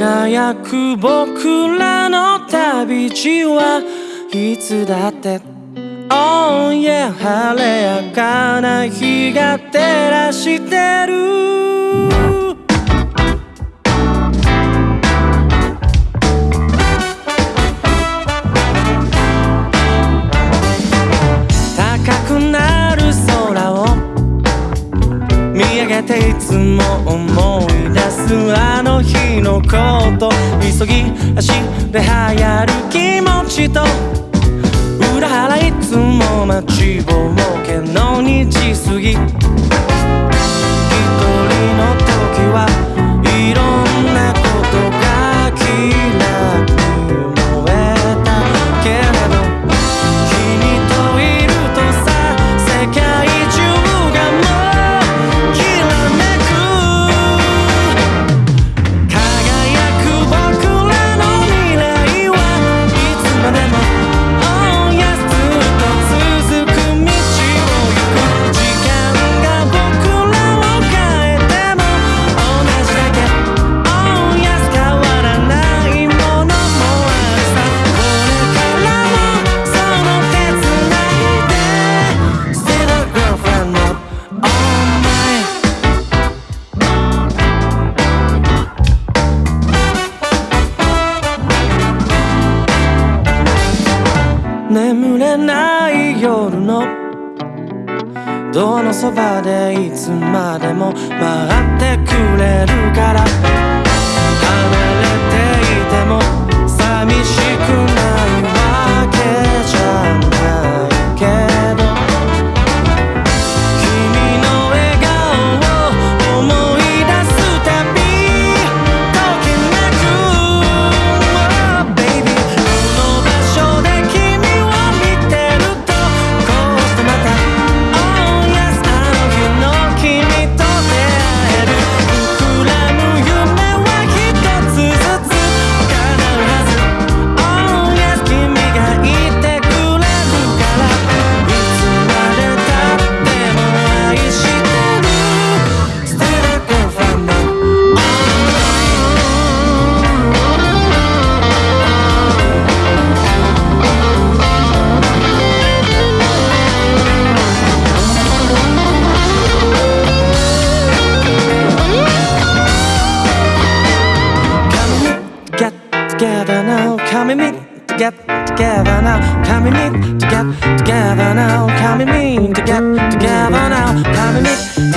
輝く僕らの旅路はいつだって。Oh yeah 晴れやかな日が照らしてる。高くなる空を見上げていつも思う。のこと急ぎ足で流行る気持ちと裏腹いつも待ちぼうけの日過ぎ眠れない夜のどのそばでいつまでも待ってくれるから together now. Can we meet to get together now? Can we meet to get together now? Can we meet to get together now? Can we meet?